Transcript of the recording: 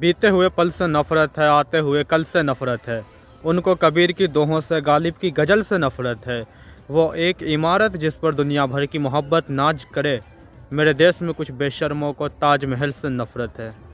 बीते हुए पल से नफरत है, आते हुए कल से नफरत है। उनको कबीर की दोहों से, गालिब की गज़ल से नफरत है। वो एक इमारत जिस पर दुनिया भर की मोहब्बत नाज करे, मेरे देश में कुछ बेशर्मों को ताजमहल से नफरत है।